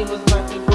it was worth it.